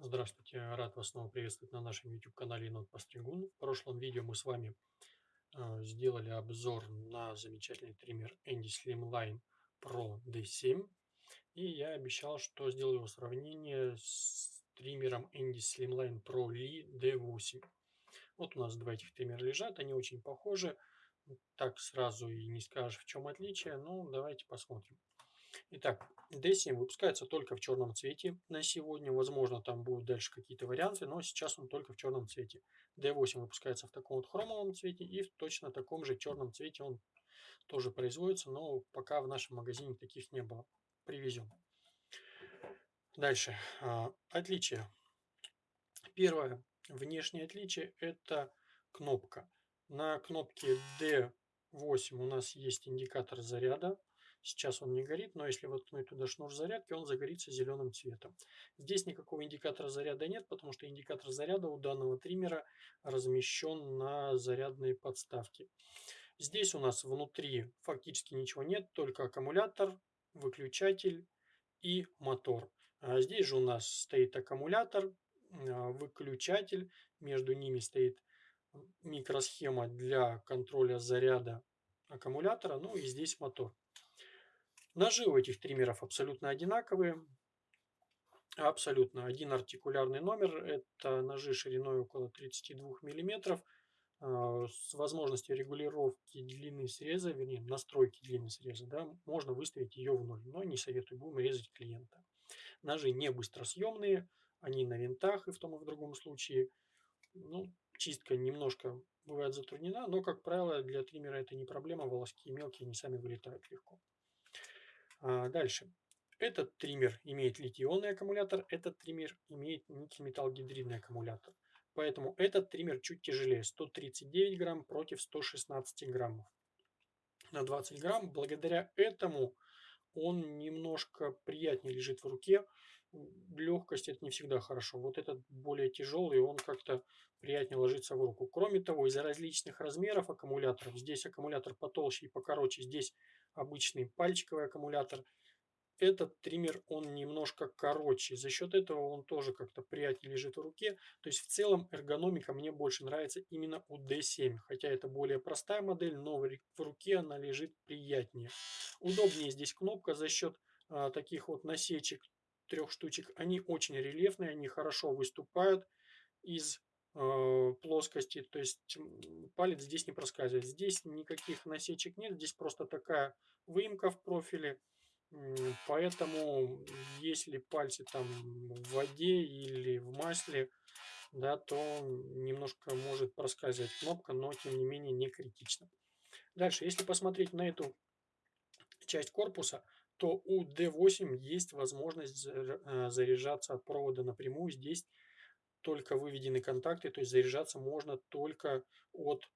Здравствуйте, рад вас снова приветствовать на нашем YouTube-канале Енот Постригун. В прошлом видео мы с вами э, сделали обзор на замечательный триммер Andy Slimline Pro D7. И я обещал, что сделаю его сравнение с триммером Andy Slimline Pro Lee D8. Вот у нас два этих триммера лежат, они очень похожи. Так сразу и не скажешь, в чем отличие, но давайте посмотрим. Итак, D7 выпускается только в черном цвете на сегодня. Возможно, там будут дальше какие-то варианты, но сейчас он только в черном цвете. D8 выпускается в таком вот хромовом цвете и в точно таком же черном цвете он тоже производится, но пока в нашем магазине таких не было. Привезем. Дальше. А, отличие. Первое внешнее отличие это кнопка. На кнопке D8 у нас есть индикатор заряда. Сейчас он не горит, но если воткнуть туда шнур зарядки, он загорится зеленым цветом. Здесь никакого индикатора заряда нет, потому что индикатор заряда у данного триммера размещен на зарядной подставке. Здесь у нас внутри фактически ничего нет, только аккумулятор, выключатель и мотор. А здесь же у нас стоит аккумулятор, а, выключатель, между ними стоит микросхема для контроля заряда аккумулятора, ну и здесь мотор. Ножи у этих триммеров абсолютно одинаковые. Абсолютно. Один артикулярный номер. Это ножи шириной около 32 мм а, с возможностью регулировки длины среза, вернее настройки длины среза, да, можно выставить ее в ноль, но не советую, будем резать клиента. Ножи не быстросъемные, они на винтах и в том и в другом случае. Ну, чистка немножко бывает затруднена, но, как правило, для триммера это не проблема, волоски мелкие, они сами вылетают легко. А, дальше. Этот триммер имеет литий-ионный аккумулятор, этот триммер имеет никель-металл-гидридный аккумулятор. Поэтому этот триммер чуть тяжелее, 139 грамм против 116 граммов на 20 грамм. Благодаря этому он немножко приятнее лежит в руке. Легкость это не всегда хорошо. Вот этот более тяжелый, он как-то приятнее ложится в руку. Кроме того, из-за различных размеров аккумуляторов, здесь аккумулятор потолще и покороче, здесь обычный пальчиковый аккумулятор, этот триммер, он немножко короче. За счет этого он тоже как-то приятнее лежит в руке. То есть в целом эргономика мне больше нравится именно у D7. Хотя это более простая модель, но в руке она лежит приятнее. Удобнее здесь кнопка за счет а, таких вот насечек, трех штучек. Они очень рельефные, они хорошо выступают из э, плоскости. То есть палец здесь не проскальзывает. Здесь никаких насечек нет, здесь просто такая выемка в профиле. Поэтому, если пальцы там в воде или в масле, да, то немножко может проскальзывать кнопка, но тем не менее не критично. Дальше, если посмотреть на эту часть корпуса, то у D8 есть возможность э, заряжаться от провода напрямую. Здесь только выведены контакты, то есть заряжаться можно только от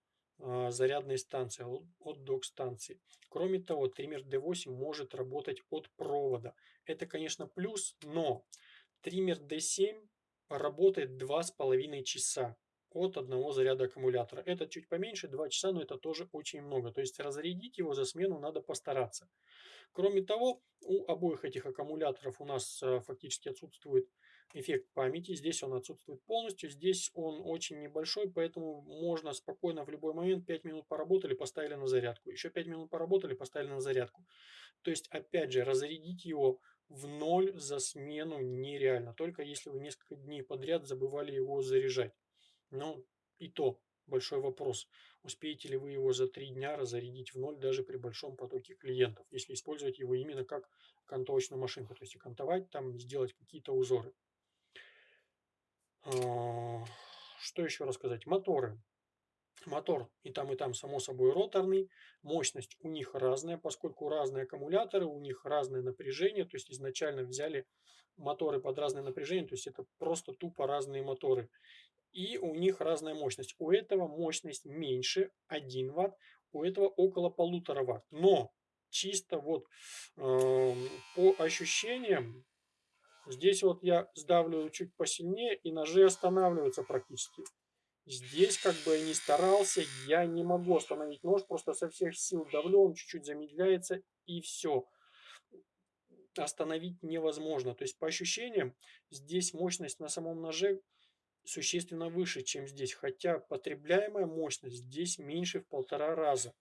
зарядной станции, от док-станции. Кроме того, триммер D8 может работать от провода. Это, конечно, плюс, но триммер D7 работает 2,5 часа от одного заряда аккумулятора. Это чуть поменьше, 2 часа, но это тоже очень много. То есть разрядить его за смену надо постараться. Кроме того, у обоих этих аккумуляторов у нас э, фактически отсутствует эффект памяти. Здесь он отсутствует полностью, здесь он очень небольшой, поэтому можно спокойно в любой момент 5 минут поработали, поставили на зарядку. Еще 5 минут поработали, поставили на зарядку. То есть, опять же, разрядить его в ноль за смену нереально. Только если вы несколько дней подряд забывали его заряжать. Ну, и то большой вопрос. Успеете ли вы его за три дня разрядить в ноль даже при большом потоке клиентов, если использовать его именно как кантовочную машинку, то есть окантовать там, сделать какие-то узоры. А, что еще рассказать? Моторы. Мотор и там, и там, само собой, роторный. Мощность у них разная, поскольку разные аккумуляторы, у них разное напряжение. То есть изначально взяли моторы под разное напряжение, то есть это просто тупо разные моторы и у них разная мощность. У этого мощность меньше 1 Вт, у этого около полутора Вт. Но чисто вот э, по ощущениям, здесь вот я сдавливаю чуть посильнее и ножи останавливаются практически. Здесь как бы я не старался, я не могу остановить нож, просто со всех сил давлю, он чуть-чуть замедляется и все. остановить невозможно. То есть по ощущениям здесь мощность на самом ноже существенно выше, чем здесь. Хотя потребляемая мощность здесь меньше в полтора раза.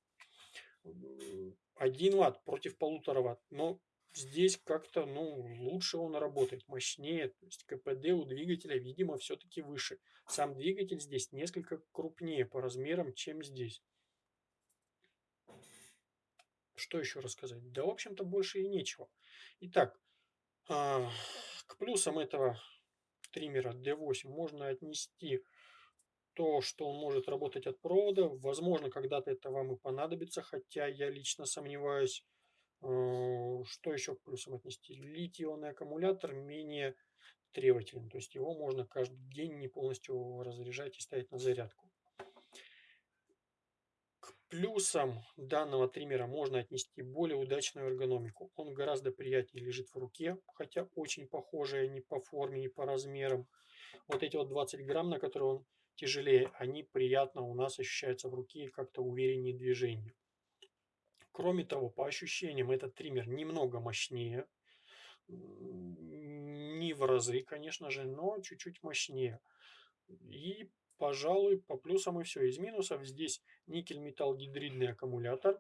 1 ватт против полутора ватт. Но здесь как-то ну, лучше он работает, мощнее. То есть КПД у двигателя, видимо, все-таки выше. Сам двигатель здесь несколько крупнее по размерам, чем здесь. Что еще рассказать? Да, в общем-то, больше и нечего. Итак, а, к плюсам этого триммера D8 можно отнести то, что он может работать от провода. Возможно, когда-то это вам и понадобится, хотя я лично сомневаюсь. А, что еще к плюсам отнести? Литий-ионный аккумулятор менее требователен, то есть его можно каждый день не полностью разряжать и ставить на зарядку. Плюсом данного триммера можно отнести более удачную эргономику. Он гораздо приятнее лежит в руке, хотя очень похожие ни по форме, ни по размерам. Вот эти вот 20 грамм, на которые он тяжелее, они приятно у нас ощущаются в руке и как-то увереннее движение. Кроме того, по ощущениям, этот триммер немного мощнее. Не в разы, конечно же, но чуть-чуть мощнее. И Пожалуй, по плюсам и все. Из минусов здесь никель-металл-гидридный аккумулятор,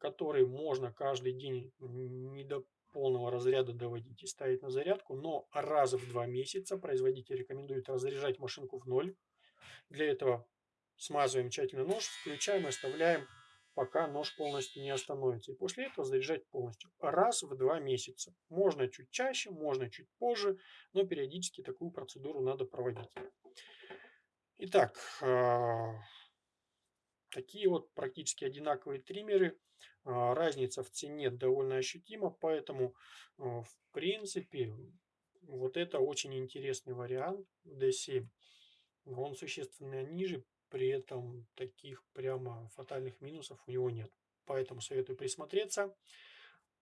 который можно каждый день не до полного разряда доводить и ставить на зарядку, но раз в два месяца производитель рекомендует разряжать машинку в ноль. Для этого смазываем тщательно нож, включаем и оставляем, пока нож полностью не остановится. И после этого заряжать полностью. Раз в два месяца. Можно чуть чаще, можно чуть позже, но периодически такую процедуру надо проводить. Итак, а, такие вот практически одинаковые триммеры. А, разница в цене довольно ощутима, поэтому а, в принципе вот это очень интересный вариант D7. Он существенно ниже, при этом таких прямо фатальных минусов у него нет. Поэтому советую присмотреться.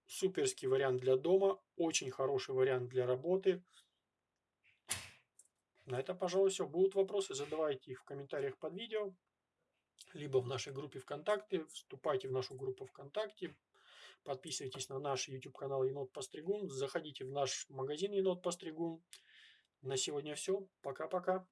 Суперский вариант для дома, очень хороший вариант для работы. На этом, пожалуй, все. Будут вопросы, задавайте их в комментариях под видео, либо в нашей группе ВКонтакте. Вступайте в нашу группу ВКонтакте, подписывайтесь на наш YouTube канал Енот Постригун, заходите в наш магазин Енот Постригун. На сегодня все. Пока-пока.